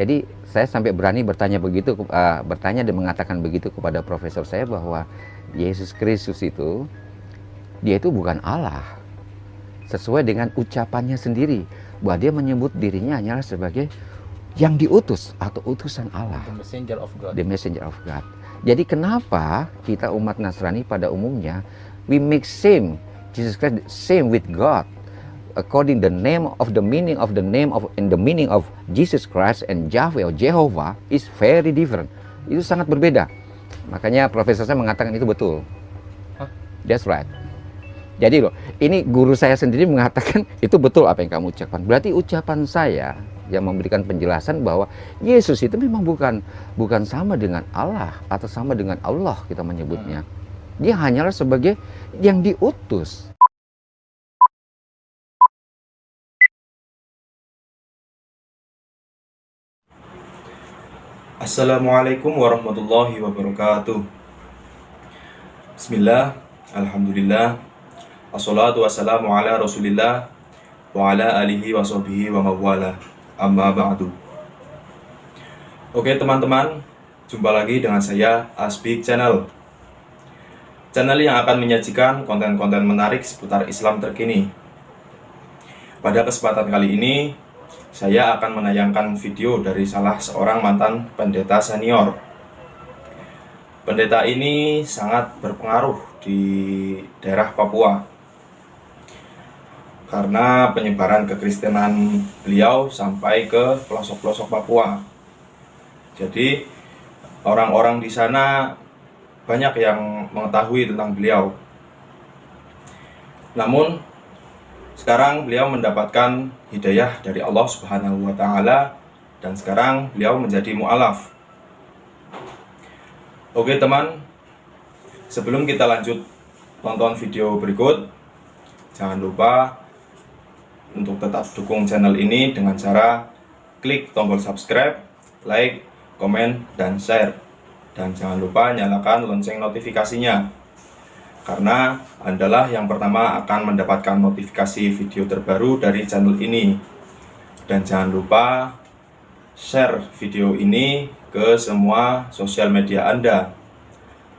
Jadi saya sampai berani bertanya begitu, uh, bertanya dan mengatakan begitu kepada profesor saya bahwa Yesus Kristus itu dia itu bukan Allah. Sesuai dengan ucapannya sendiri bahwa dia menyebut dirinya hanyalah sebagai yang diutus atau utusan Allah. The messenger of God. The messenger of God. Jadi kenapa kita umat Nasrani pada umumnya we make same Jesus Christ same with God according the name of the meaning of the name of in the meaning of Jesus Christ and Yahweh or Jehovah is very different. Itu sangat berbeda. Makanya profesor saya mengatakan itu betul. Huh? That's right. Jadi loh, ini guru saya sendiri mengatakan itu betul apa yang kamu ucapkan. Berarti ucapan saya yang memberikan penjelasan bahwa Yesus itu memang bukan bukan sama dengan Allah atau sama dengan Allah kita menyebutnya. Dia hanyalah sebagai yang diutus. Assalamualaikum warahmatullahi wabarakatuh. Bismillah, Alhamdulillah Assalatu wassalamu ala rasulillah Wa ala alihi wa sahbihi wa mawala. Amma ba'du. Oke teman-teman Jumpa lagi dengan saya Asbik Channel. Channel yang akan menyajikan konten-konten menarik seputar Islam terkini. Pada kesempatan kali ini saya akan menayangkan video dari salah seorang mantan pendeta senior. Pendeta ini sangat berpengaruh di daerah Papua karena penyebaran kekristenan beliau sampai ke pelosok-pelosok Papua. Jadi orang-orang di sana banyak yang mengetahui tentang beliau. Namun sekarang beliau mendapatkan hidayah dari Allah Subhanahu wa taala dan sekarang beliau menjadi mualaf. Oke, teman. Sebelum kita lanjut tonton video berikut, jangan lupa untuk tetap dukung channel ini dengan cara klik tombol subscribe, like, komen, dan share. Dan jangan lupa nyalakan lonceng notifikasinya karena Andalah yang pertama akan mendapatkan notifikasi video terbaru dari channel ini. Dan jangan lupa share video ini ke semua sosial media Anda.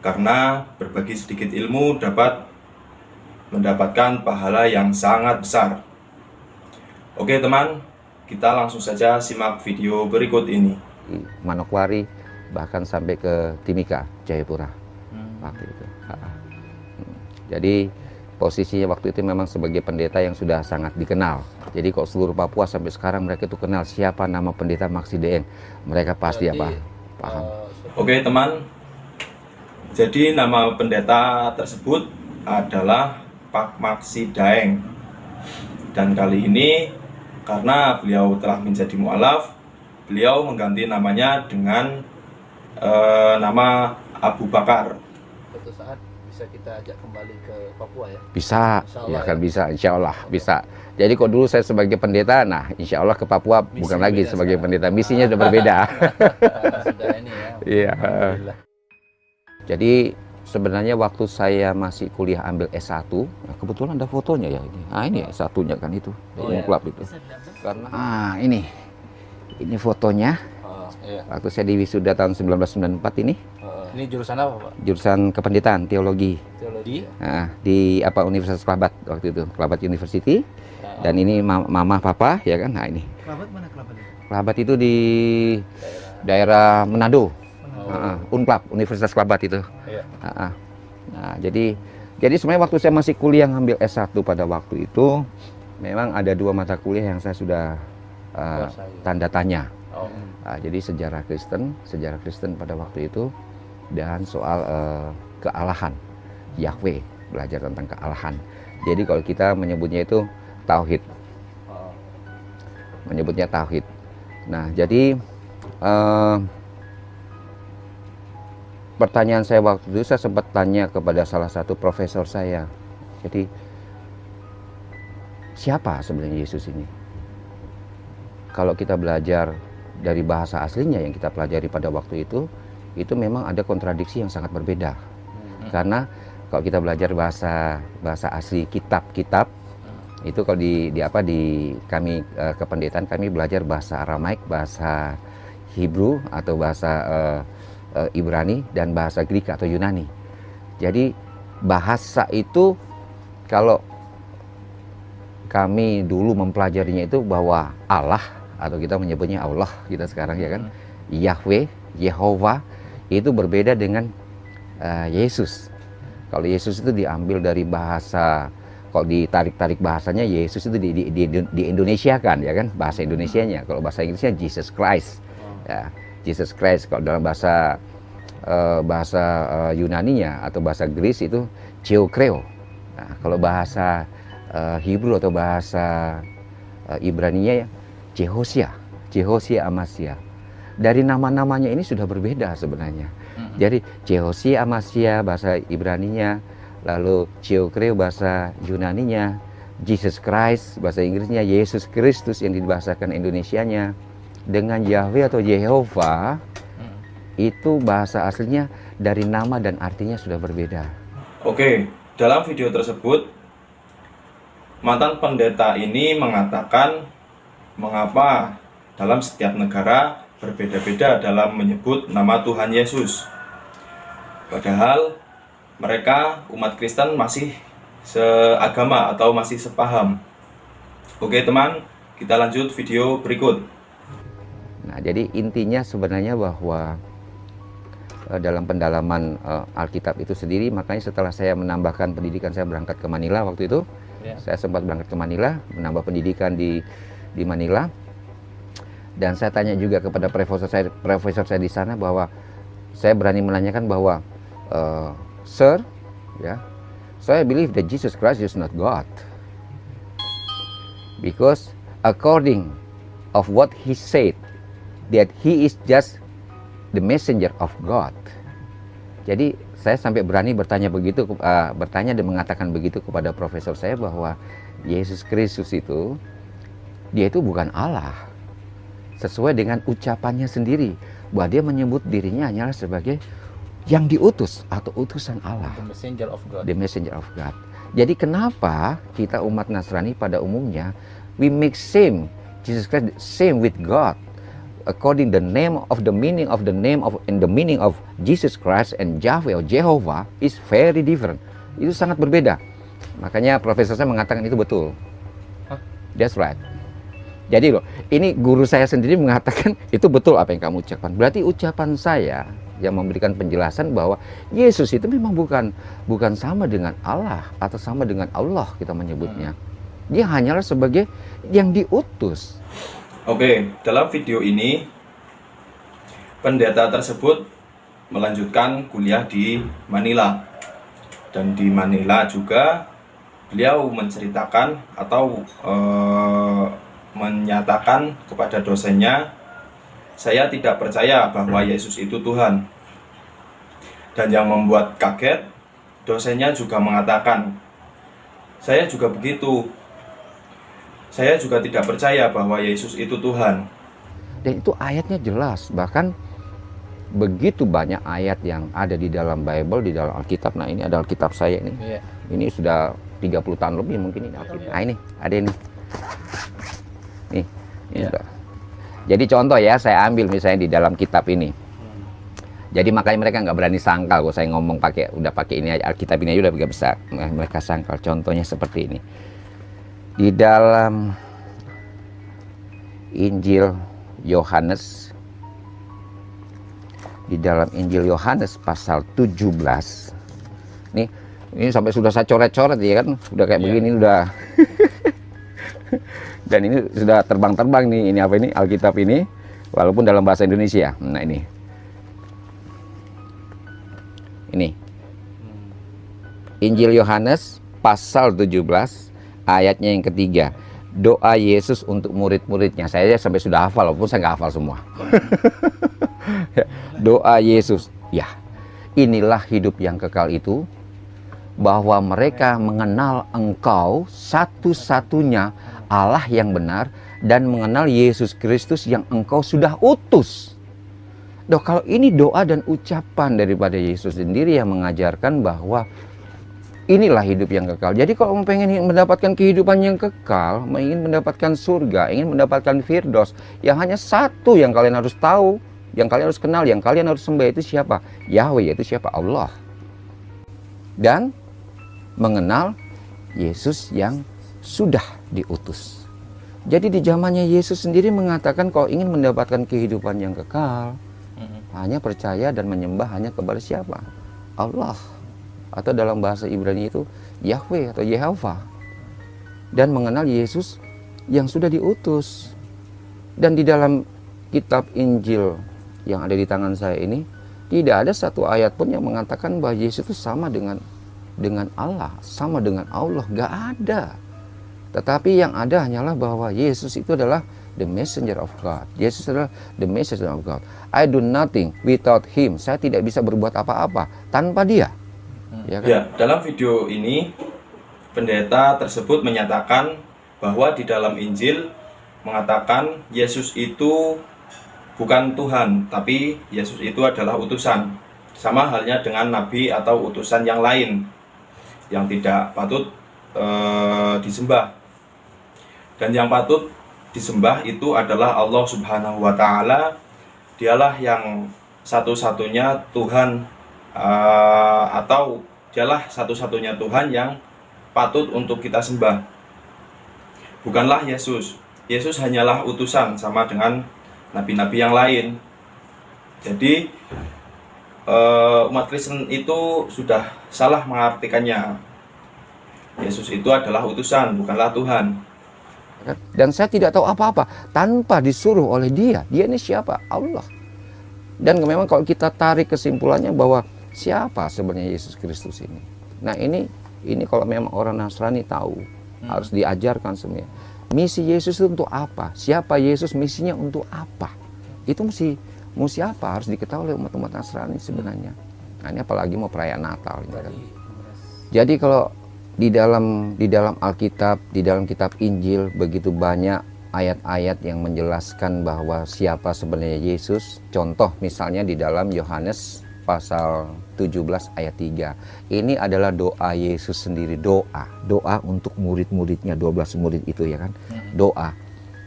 Karena berbagi sedikit ilmu dapat mendapatkan pahala yang sangat besar. Oke teman, kita langsung saja simak video berikut ini. Manokwari bahkan sampai ke Timika, Jayapura. Hmm. Waktu itu. Jadi posisinya waktu itu memang sebagai pendeta yang sudah sangat dikenal. Jadi kok seluruh Papua sampai sekarang mereka itu kenal siapa nama pendeta Maksi Deeng. Mereka pasti Jadi, apa? Paham. Uh, Oke okay, teman. Jadi nama pendeta tersebut adalah Pak Maksi Daeng. Dan kali ini karena beliau telah menjadi mualaf, beliau mengganti namanya dengan uh, nama Abu Bakar. Suatu saat bisa kita ajak kembali ke Papua ya? Bisa, ya kan ya. bisa, insya Allah bisa. Jadi kok dulu saya sebagai pendeta, nah insya Allah ke Papua Misi bukan lagi sebagai sekarang. pendeta, misinya sudah berbeda. sudah ini ya. Iya. Jadi sebenarnya waktu saya masih kuliah ambil S1, nah kebetulan ada fotonya ya ini. Ah ini S1-nya kan itu, oh, iya. klub itu. Karena ah ini. Ini fotonya. Oh, iya. Waktu saya di wisuda tahun 1994 ini. Ini jurusan apa, Pak? Jurusan kependetaan, teologi. Teologi. Nah, di apa Universitas Kelabat waktu itu, Kelabat University. Dan ini mama papa ya kan. Nah, ini. Kelabat mana Kelabat itu? Kelabat itu di daerah, daerah Manado. Oh. Uh, Unklab, Universitas Kelabat itu. Iya. Uh, nah, jadi jadi sebenarnya waktu saya masih kuliah ngambil S1 pada waktu itu memang ada dua mata kuliah yang saya sudah uh, tanda tanya. Oh. Uh, jadi sejarah Kristen, sejarah Kristen pada waktu itu dan soal uh, kealahan. Yahweh belajar tentang kealahan. Jadi kalau kita menyebutnya itu tauhid. Menyebutnya tauhid. Nah jadi uh, pertanyaan saya waktu itu saya sempat tanya kepada salah satu profesor saya. Jadi siapa sebenarnya Yesus ini? Kalau kita belajar dari bahasa aslinya yang kita pelajari pada waktu itu itu memang ada kontradiksi yang sangat berbeda. Hmm. Karena kalau kita belajar bahasa bahasa asli kitab-kitab hmm. itu kalau di, di apa di kami uh, kependetaan kami belajar bahasa Aramaik, bahasa Hebrew atau bahasa uh, uh, Ibrani dan bahasa Greek atau Yunani. Jadi bahasa itu kalau kami dulu mempelajarinya itu bahwa Allah atau kita menyebutnya Allah kita sekarang ya kan Yahweh Yehova itu berbeda dengan uh, Yesus. Kalau Yesus itu diambil dari bahasa kalau ditarik-tarik bahasanya Yesus itu di, di, di, di Indonesia kan ya kan? Bahasa Indonesianya. Kalau bahasa Inggrisnya Jesus Christ. Ya Jesus Christ. Kalau dalam bahasa uh, bahasa uh, Yunaninya atau bahasa Greece itu Theokreo nah, kalau bahasa uh, Hebrew atau bahasa uh, Ibraninya ya Jehosia Jehosia Amasya dari nama-namanya ini sudah berbeda sebenarnya hmm. jadi Jehosia Amasya bahasa Ibraninya lalu Theokreo bahasa Yunaninya Jesus Christ bahasa Inggrisnya Yesus Kristus yang dibahasakan Indonesianya dengan Yahweh atau Yehova hmm. itu bahasa aslinya dari nama dan artinya sudah berbeda. Oke, dalam video tersebut mantan pendeta ini mengatakan mengapa dalam setiap negara berbeda-beda dalam menyebut nama Tuhan Yesus. Padahal mereka umat Kristen masih seagama atau masih sepaham. Oke teman, kita lanjut video berikut. Nah, jadi intinya sebenarnya bahwa uh, dalam pendalaman uh, Alkitab itu sendiri, makanya setelah saya menambahkan pendidikan saya berangkat ke Manila waktu itu, yeah. saya sempat berangkat ke Manila, menambah pendidikan di di Manila. Dan saya tanya juga kepada profesor saya, profesor saya di sana bahwa saya berani menanyakan bahwa, uh, Sir, ya, saya believe that Jesus Christ is not God, because according of what he said that he is just the messenger of God. Jadi saya sampai berani bertanya begitu, uh, bertanya dan mengatakan begitu kepada profesor saya bahwa Yesus Kristus itu dia itu bukan Allah. Sesuai dengan ucapannya sendiri bahwa dia menyebut dirinya hanyalah sebagai yang diutus atau utusan Allah. The messenger of God. The messenger of God. Jadi kenapa kita umat Nasrani pada umumnya we make same Jesus Christ same with God according the name of the meaning of the name of in the meaning of Jesus Christ and Yahweh or Jehovah is very different. Itu sangat berbeda. Makanya profesor saya mengatakan itu betul. Huh? That's right. Jadi loh, ini guru saya sendiri mengatakan itu betul apa yang kamu ucapkan. Berarti ucapan saya yang memberikan penjelasan bahwa Yesus itu memang bukan bukan sama dengan Allah atau sama dengan Allah kita menyebutnya. Dia hanyalah sebagai yang diutus Oke, dalam video ini pendeta tersebut melanjutkan kuliah di Manila. Dan di Manila juga beliau menceritakan atau e, menyatakan kepada dosennya, saya tidak percaya bahwa Yesus itu Tuhan. Dan yang membuat kaget, dosennya juga mengatakan, saya juga begitu, saya juga tidak percaya bahwa Yesus itu Tuhan. Dan itu ayatnya jelas, bahkan begitu banyak ayat yang ada di dalam Bible, di dalam Alkitab. Nah ini ada Alkitab saya ini. Yeah. Ini sudah 30 tahun lebih mungkin ini Alkitab. Nah ini, ada ini. Nih, yeah. Jadi contoh ya, saya ambil misalnya di dalam kitab ini. Jadi makanya mereka nggak berani sangkal kalau saya ngomong pakai udah pakai ini aja Alkitab ini aja udah bisa mereka sangkal. Contohnya seperti ini di dalam Injil Yohanes di dalam Injil Yohanes pasal 17 nih ini sampai sudah saya coret-coret ya kan udah kayak yeah. begini udah dan ini sudah terbang-terbang nih ini apa ini? Alkitab ini walaupun dalam bahasa Indonesia. Nah ini. Ini. Injil Yohanes pasal 17 ayatnya yang ketiga. Doa Yesus untuk murid-muridnya. Saya sampai sudah hafal walaupun saya nggak hafal semua. Doa Yesus. Ya. Inilah hidup yang kekal itu bahwa mereka mengenal engkau satu-satunya Allah yang benar dan mengenal Yesus Kristus yang engkau sudah utus. Doh, kalau ini doa dan ucapan daripada Yesus sendiri yang mengajarkan bahwa inilah hidup yang kekal. Jadi kalau mau pengen mendapatkan kehidupan yang kekal, ingin mendapatkan surga, ingin mendapatkan firdos, yang hanya satu yang kalian harus tahu, yang kalian harus kenal, yang kalian harus sembah itu siapa? Yahweh, yaitu siapa? Allah. Dan mengenal Yesus yang sudah diutus. Jadi di zamannya Yesus sendiri mengatakan kalau ingin mendapatkan kehidupan yang kekal, hanya percaya dan menyembah hanya kepada siapa? Allah. Atau dalam bahasa Ibrani itu Yahweh atau Yehova. Dan mengenal Yesus yang sudah diutus. Dan di dalam kitab Injil yang ada di tangan saya ini, tidak ada satu ayat pun yang mengatakan bahwa Yesus itu sama dengan dengan Allah, sama dengan Allah, gak ada. Tetapi yang ada hanyalah bahwa Yesus itu adalah the messenger of God. Yesus adalah the messenger of God. I do nothing without him. Saya tidak bisa berbuat apa-apa tanpa dia. Ya, kan? ya, dalam video ini pendeta tersebut menyatakan bahwa di dalam Injil mengatakan Yesus itu bukan Tuhan, tapi Yesus itu adalah utusan. Sama halnya dengan nabi atau utusan yang lain yang tidak patut e, disembah. Dan yang patut disembah itu adalah Allah Subhanahu wa taala. Dialah yang satu-satunya Tuhan uh, atau dialah satu-satunya Tuhan yang patut untuk kita sembah. Bukanlah Yesus. Yesus hanyalah utusan sama dengan nabi-nabi yang lain. Jadi uh, umat Kristen itu sudah salah mengartikannya. Yesus itu adalah utusan, bukanlah Tuhan. Dan saya tidak tahu apa-apa tanpa disuruh oleh dia. Dia ini siapa? Allah. Dan memang kalau kita tarik kesimpulannya bahwa siapa sebenarnya Yesus Kristus ini. Nah ini ini kalau memang orang Nasrani tahu hmm. harus diajarkan semuanya. Misi Yesus itu untuk apa? Siapa Yesus misinya untuk apa? Itu mesti mesti apa harus diketahui oleh umat-umat Nasrani sebenarnya. Nah ini apalagi mau perayaan Natal. Gitu kan. Jadi kalau di dalam di dalam Alkitab, di dalam kitab Injil begitu banyak ayat-ayat yang menjelaskan bahwa siapa sebenarnya Yesus. Contoh misalnya di dalam Yohanes pasal 17 ayat 3. Ini adalah doa Yesus sendiri, doa. Doa untuk murid-muridnya, 12 murid itu ya kan. Hmm. Doa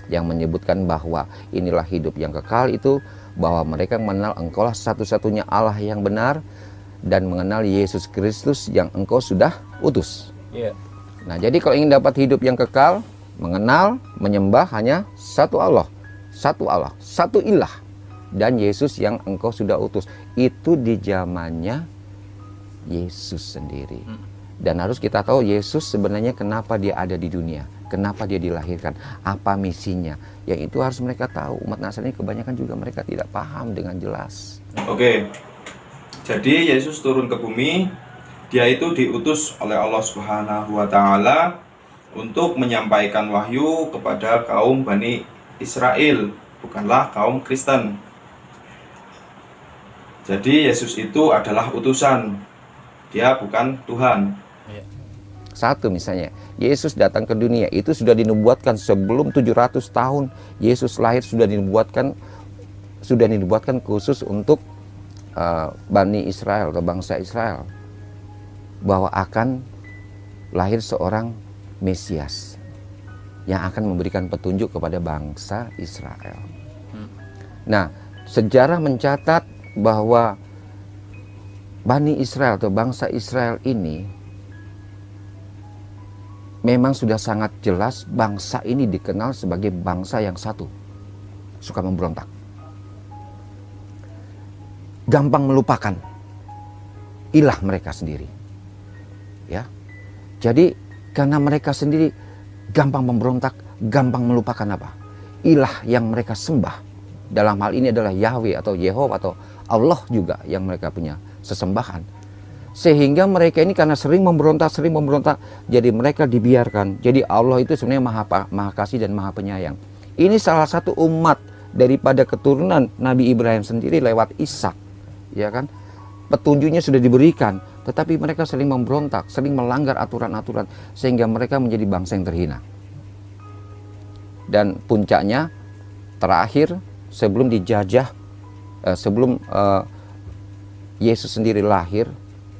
yang menyebutkan bahwa inilah hidup yang kekal itu bahwa mereka mengenal engkaulah satu-satunya Allah yang benar dan mengenal Yesus Kristus yang engkau sudah utus. Yeah. Nah, jadi kalau ingin dapat hidup yang kekal, mengenal, menyembah hanya satu Allah, satu Allah, satu ilah, dan Yesus yang engkau sudah utus. Itu di zamannya Yesus sendiri. Hmm. Dan harus kita tahu Yesus sebenarnya kenapa dia ada di dunia, kenapa dia dilahirkan, apa misinya. Yang itu harus mereka tahu. Umat Nasrani kebanyakan juga mereka tidak paham dengan jelas. Oke. Jadi Yesus turun ke bumi dia itu diutus oleh Allah Subhanahu wa taala untuk menyampaikan wahyu kepada kaum Bani Israel, bukanlah kaum Kristen. Jadi Yesus itu adalah utusan. Dia bukan Tuhan. Iya. Satu misalnya, Yesus datang ke dunia itu sudah dinubuatkan sebelum 700 tahun Yesus lahir sudah dinubuatkan sudah dinubuatkan khusus untuk uh, Bani Israel atau bangsa Israel bahwa akan lahir seorang Mesias yang akan memberikan petunjuk kepada bangsa Israel. Hmm. Nah, sejarah mencatat bahwa Bani Israel atau bangsa Israel ini memang sudah sangat jelas bangsa ini dikenal sebagai bangsa yang satu, suka memberontak, gampang melupakan ilah mereka sendiri ya. Jadi karena mereka sendiri gampang memberontak, gampang melupakan apa? Ilah yang mereka sembah. Dalam hal ini adalah Yahweh atau Yehova atau Allah juga yang mereka punya sesembahan. Sehingga mereka ini karena sering memberontak, sering memberontak, jadi mereka dibiarkan. Jadi Allah itu sebenarnya maha, maha kasih dan maha penyayang. Ini salah satu umat daripada keturunan Nabi Ibrahim sendiri lewat Ishak, ya kan? Petunjuknya sudah diberikan, tetapi mereka sering memberontak, sering melanggar aturan-aturan sehingga mereka menjadi bangsa yang terhina. Dan puncaknya terakhir sebelum dijajah, eh, sebelum eh, Yesus sendiri lahir,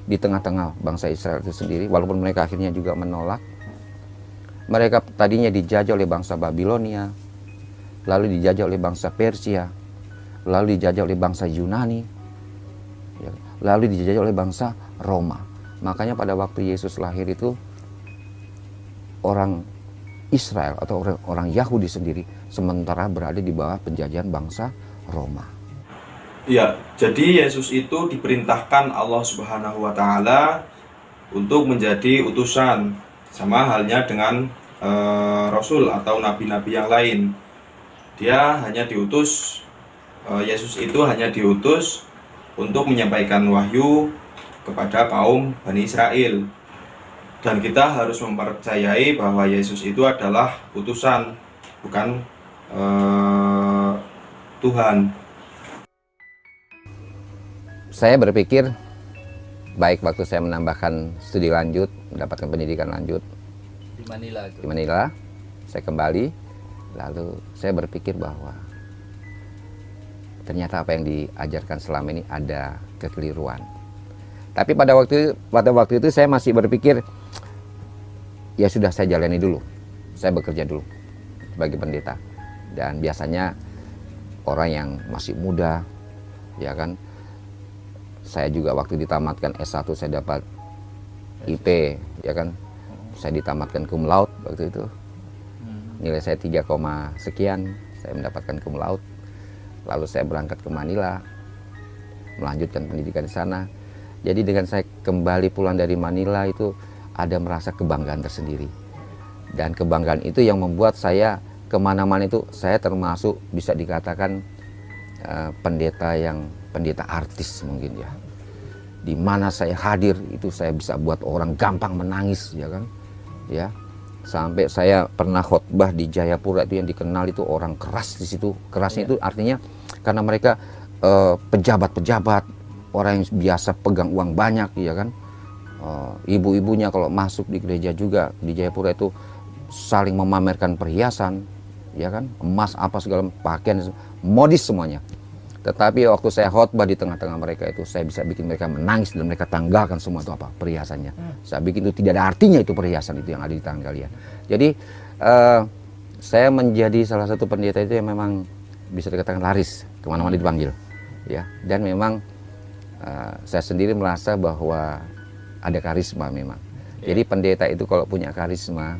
di tengah-tengah bangsa Israel itu sendiri, walaupun mereka akhirnya juga menolak. Mereka tadinya dijajah oleh bangsa Babilonia, lalu dijajah oleh bangsa Persia, lalu dijajah oleh bangsa Yunani, ya, lalu dijajah oleh bangsa Roma. Makanya pada waktu Yesus lahir itu orang Israel atau orang, Yahudi sendiri sementara berada di bawah penjajahan bangsa Roma. Ya, jadi Yesus itu diperintahkan Allah Subhanahu wa taala untuk menjadi utusan sama halnya dengan eh, rasul atau nabi-nabi yang lain. Dia hanya diutus eh, Yesus itu hanya diutus untuk menyampaikan wahyu kepada kaum Bani Israel. Dan kita harus mempercayai bahwa Yesus itu adalah utusan, bukan eh, Tuhan saya berpikir baik waktu saya menambahkan studi lanjut, mendapatkan pendidikan lanjut di Manila itu. di Manila, saya kembali, lalu saya berpikir bahwa ternyata apa yang diajarkan selama ini ada kekeliruan. Tapi pada waktu pada waktu itu saya masih berpikir ya sudah saya jalani dulu, saya bekerja dulu sebagai pendeta. Dan biasanya orang yang masih muda, ya kan, saya juga waktu ditamatkan S1 saya dapat IP ya kan. Saya ditamatkan cum laude waktu itu. Nilai saya 3, sekian saya mendapatkan cum laude lalu saya berangkat ke Manila melanjutkan pendidikan di sana jadi dengan saya kembali pulang dari Manila itu ada merasa kebanggaan tersendiri dan kebanggaan itu yang membuat saya ke mana-mana itu saya termasuk bisa dikatakan uh, pendeta yang pendeta artis mungkin ya. Di mana saya hadir itu saya bisa buat orang gampang menangis ya kan. Ya. Sampai saya pernah khotbah di Jayapura itu yang dikenal itu orang keras di situ. Kerasnya ya. itu artinya karena mereka uh, pejabat-pejabat, orang yang biasa pegang uang banyak ya kan. Uh, ibu-ibunya kalau masuk di gereja juga di Jayapura itu saling memamerkan perhiasan ya kan emas apa segala pakaian modis semuanya tetapi waktu saya khotbah di tengah-tengah mereka itu, saya bisa bikin mereka menangis dan mereka tanggalkan semua itu apa perhiasannya. Hmm. Saya bikin itu tidak ada artinya itu perhiasan itu yang ada di tangan kalian. Jadi uh, saya menjadi salah satu pendeta itu yang memang bisa dikatakan laris ke mana-mana dipanggil, ya. Dan memang uh, saya sendiri merasa bahwa ada karisma memang. Jadi pendeta itu kalau punya karisma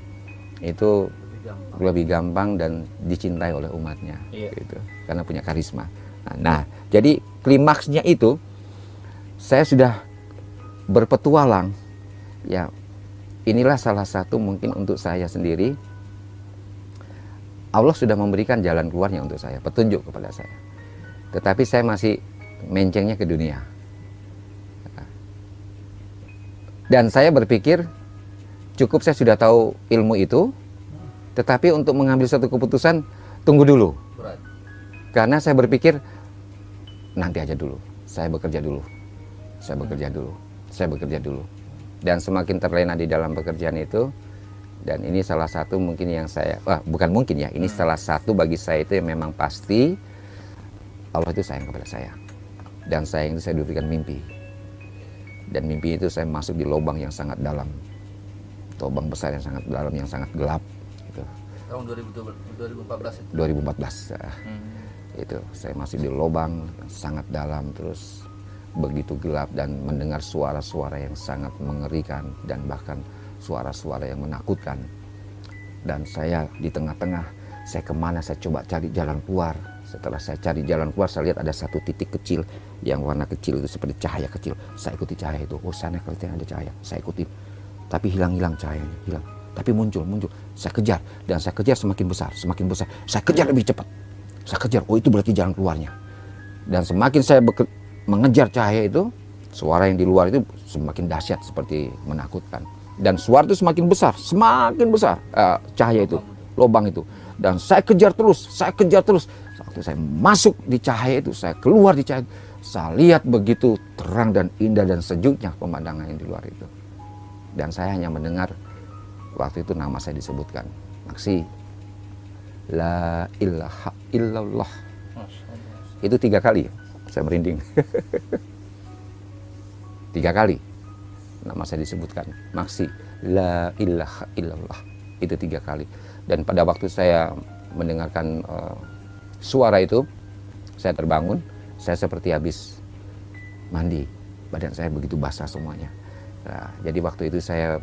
itu lebih gampang, lebih gampang dan dicintai oleh umatnya, yeah. gitu. Karena punya karisma. Nah, jadi klimaksnya itu saya sudah berpetualang. Ya, inilah salah satu mungkin untuk saya sendiri. Allah sudah memberikan jalan keluarnya untuk saya, petunjuk kepada saya. Tetapi saya masih mencengnya ke dunia. Dan saya berpikir cukup saya sudah tahu ilmu itu, tetapi untuk mengambil satu keputusan tunggu dulu. Karena saya berpikir nanti aja dulu. Saya bekerja dulu. Saya bekerja dulu. Saya bekerja dulu. Dan semakin terlena di dalam pekerjaan itu, dan ini salah satu mungkin yang saya, wah bukan mungkin ya, ini hmm. salah satu bagi saya itu yang memang pasti Allah itu sayang kepada saya. Dan sayang itu saya diberikan mimpi. Dan mimpi itu saya masuk di lubang yang sangat dalam. Lubang besar yang sangat dalam, yang sangat gelap. Gitu. Tahun 2014 itu? 2014. Hmm itu saya masih di lubang sangat dalam terus begitu gelap dan mendengar suara-suara yang sangat mengerikan dan bahkan suara-suara yang menakutkan dan saya di tengah-tengah saya ke mana saya coba cari jalan keluar setelah saya cari jalan keluar saya lihat ada satu titik kecil yang warna kecil itu seperti cahaya kecil. Saya ikuti cahaya itu. Oh sana kelihatan ada cahaya. Saya ikuti. Tapi hilang-hilang cahayanya. Hilang. Tapi muncul muncul. Saya kejar. Dan saya kejar semakin besar semakin besar. Saya kejar lebih cepat. Saya kejar, oh itu berarti jalan keluarnya. Dan semakin saya mengejar cahaya itu, suara yang di luar itu semakin dahsyat seperti menakutkan. Dan suara itu semakin besar, semakin besar uh, cahaya itu, lubang itu. Dan saya kejar terus, saya kejar terus. Waktu saya masuk di cahaya itu, saya keluar di cahaya itu, saya lihat begitu terang dan indah dan sejuknya pemandangan yang di luar itu. Dan saya hanya mendengar waktu itu nama saya disebutkan. Maksi, La ilaha illallah. Itu tiga kali saya merinding. tiga kali. nama saya disebutkan maksi la ilaha illallah itu tiga kali dan pada waktu saya mendengarkan uh, suara itu saya terbangun saya seperti habis mandi. Badan saya begitu basah semuanya. Nah, jadi waktu itu saya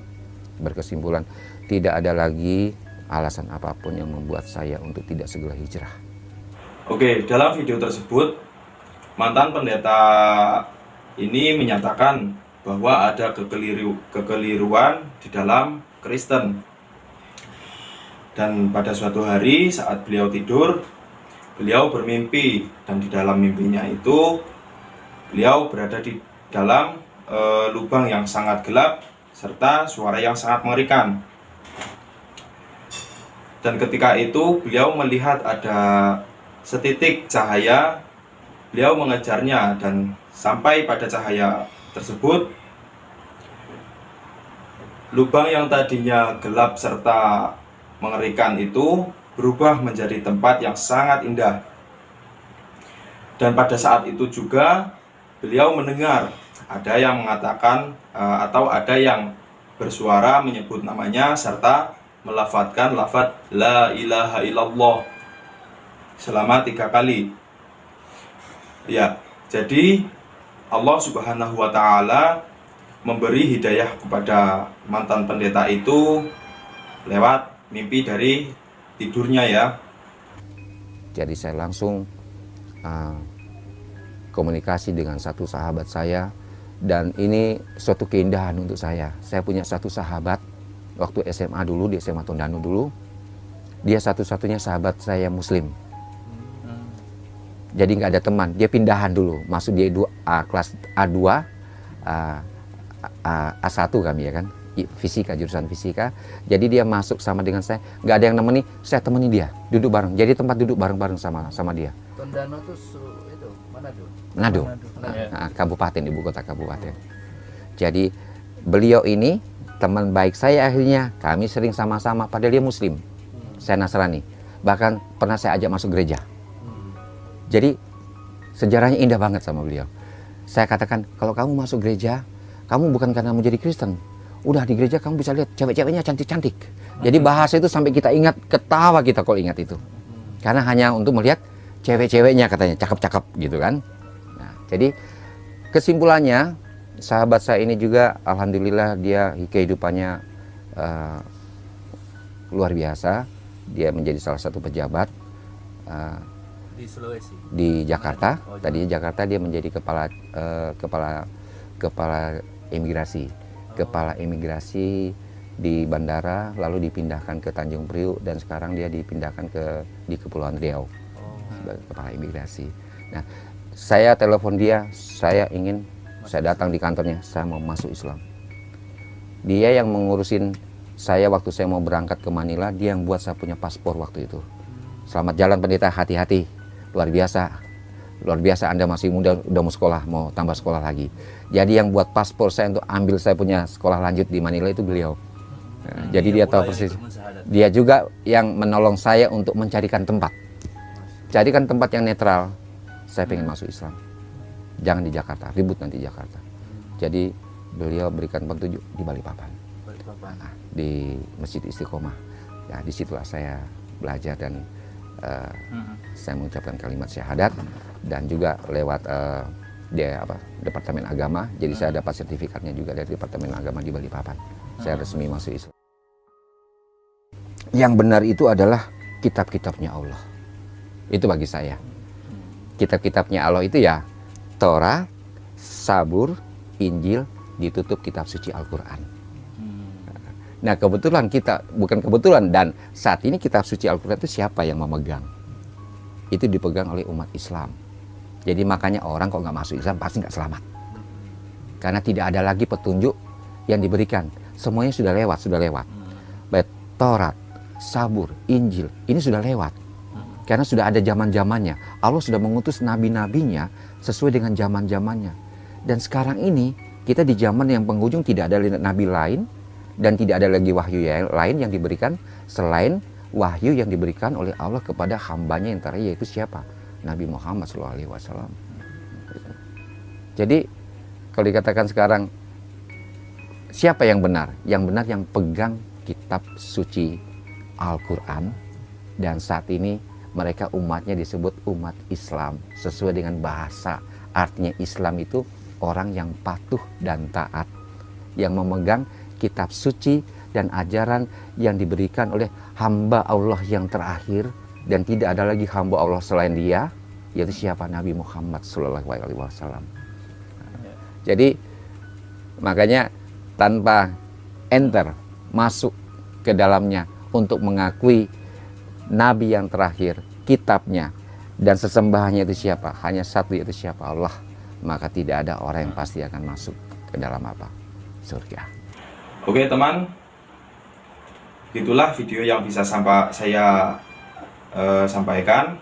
berkesimpulan tidak ada lagi alasan apa pun yang membuat saya untuk tidak segera hijrah. Oke, dalam video tersebut mantan pendeta ini menyatakan bahwa ada kekeliru, kekeliruan di dalam Kristen. Dan pada suatu hari saat beliau tidur, beliau bermimpi dan di dalam mimpinya itu beliau berada di dalam e, lubang yang sangat gelap serta suara yang sangat mengerikan. Dan ketika itu beliau melihat ada setitik cahaya, beliau mengejarnya dan sampai pada cahaya tersebut lubang yang tadinya gelap serta mengerikan itu berubah menjadi tempat yang sangat indah. Dan pada saat itu juga beliau mendengar ada yang mengatakan eh, atau ada yang bersuara menyebut namanya serta melafatkan lafat la ilaha illallah selama tiga kali. Ya, jadi Allah Subhanahu wa Ta'ala memberi hidayah kepada mantan pendeta itu lewat mimpi dari tidurnya ya. Jadi saya langsung uh, komunikasi dengan satu sahabat saya dan ini suatu keindahan untuk saya. Saya punya satu sahabat waktu SMA dulu di SMA Tondano dulu. Dia satu-satunya sahabat saya Muslim. Jadi nggak ada teman. Dia pindahan dulu, masuk dia A, kelas A2, A, A, A1 kami ya kan fisika jurusan fisika. Jadi dia masuk sama dengan saya. Nggak ada yang nemeni saya temani dia. Duduk bareng. Jadi tempat duduk bareng-bareng sama sama dia. Tondano tuh itu Manado. Manado, Nah, nah, kabupaten ibu kota kabupaten. Jadi beliau ini teman baik saya akhirnya. Kami sering sama-sama padahal dia muslim. Hmm. saya Nasrani. Bahkan pernah saya ajak masuk gereja. Hmm. jadi sejarahnya indah banget sama beliau. Saya katakan kalau kamu masuk gereja kamu bukan karena mau jadi Kristen udah di gereja kamu bisa lihat cewek-ceweknya cantik-cantik. Jadi bahasa itu sampai kita ingat, ketawa kita kalau ingat itu. Karena hanya untuk melihat cewek-ceweknya katanya, cakep-cakep gitu kan. Nah, jadi kesimpulannya, sahabat saya ini juga Alhamdulillah dia kehidupannya uh, luar biasa. Dia menjadi salah satu pejabat uh, di Sulawesi, di Jakarta. Oh, Tadi Jakarta dia menjadi kepala uh, kepala kepala imigrasi kepala imigrasi di bandara lalu dipindahkan ke Tanjung Priuk dan sekarang dia dipindahkan ke di Kepulauan Riau sebagai kepala imigrasi. Nah, saya telepon dia, saya ingin saya datang di kantornya, saya mau masuk Islam. Dia yang mengurusin saya waktu saya mau berangkat ke Manila, dia yang buat saya punya paspor waktu itu. Selamat jalan pendeta, hati-hati. Luar biasa luar biasa Anda masih muda udah mau sekolah mau tambah sekolah lagi. Jadi yang buat paspor saya untuk ambil saya punya sekolah lanjut di Manila itu beliau. Nah, hmm, jadi dia tahu persis. dia juga yang menolong saya untuk mencarikan tempat. Carikan tempat yang netral. Saya pengen masuk Islam. Jangan di Jakarta ribut nanti di Jakarta. Jadi beliau berikan petunjuk di Balikpapan. Nah, di Masjid Istiqomah. Ya di situlah saya belajar dan uh, hmm. saya mengucapkan kalimat syahadat dan juga lewat uh, dia apa departemen agama. Jadi saya dapat sertifikatnya juga dari departemen agama di Balikpapan. Saya resmi masuk Islam. Yang benar itu adalah kitab-kitabnya Allah. Itu bagi saya. Kitab-kitabnya Allah itu ya Torah Sabur Injil ditutup kitab suci Al-Quran Nah kebetulan kita, bukan kebetulan, dan saat ini kitab suci Al-Quran itu siapa yang memegang? Itu dipegang oleh umat Islam. Jadi makanya orang kalau nggak masuk Islam pasti nggak selamat. Karena tidak ada lagi petunjuk yang diberikan. Semuanya sudah lewat, sudah lewat. Baik Taurat, Sabur, Injil, ini sudah lewat. Karena sudah ada zaman-zamannya. Allah sudah mengutus nabi-nabinya sesuai dengan zaman-zamannya. Dan sekarang ini kita di zaman yang penghujung tidak ada nabi lain dan tidak ada lagi wahyu yang lain yang diberikan selain wahyu yang diberikan oleh Allah kepada hambanya yang terakhir yaitu siapa? Nabi Muhammad SAW. Jadi kalau dikatakan sekarang siapa yang benar? Yang benar yang pegang kitab suci Al-Quran dan saat ini mereka umatnya disebut umat Islam sesuai dengan bahasa artinya Islam itu orang yang patuh dan taat yang memegang kitab suci dan ajaran yang diberikan oleh hamba Allah yang terakhir dan tidak ada lagi hamba Allah selain dia yaitu siapa Nabi Muhammad Shallallahu Alaihi Wasallam. Jadi makanya tanpa enter masuk ke dalamnya untuk mengakui Nabi yang terakhir, kitabnya dan sesembahannya itu siapa? Hanya satu yaitu siapa Allah. Maka tidak ada orang yang pasti akan masuk ke dalam apa? Surga. Oke teman, itulah video yang bisa sampai saya eh, sampaikan.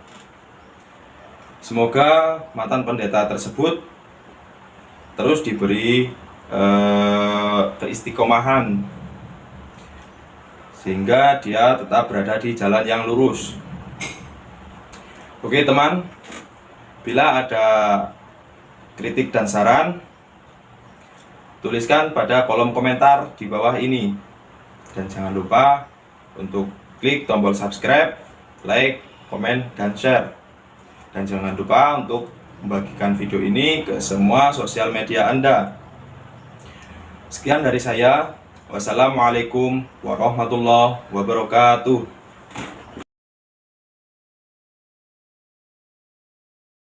Semoga mantan pendeta tersebut terus diberi eh, keistiqomahan sehingga dia tetap berada di jalan yang lurus. Oke teman, bila ada kritik dan saran, tuliskan pada kolom komentar di bawah ini. Dan jangan lupa untuk klik tombol subscribe, like, komen, dan share. Dan jangan lupa untuk membagikan video ini ke semua sosial media Anda. Sekian dari saya. Wassalamualaikum warahmatullahi wabarakatuh.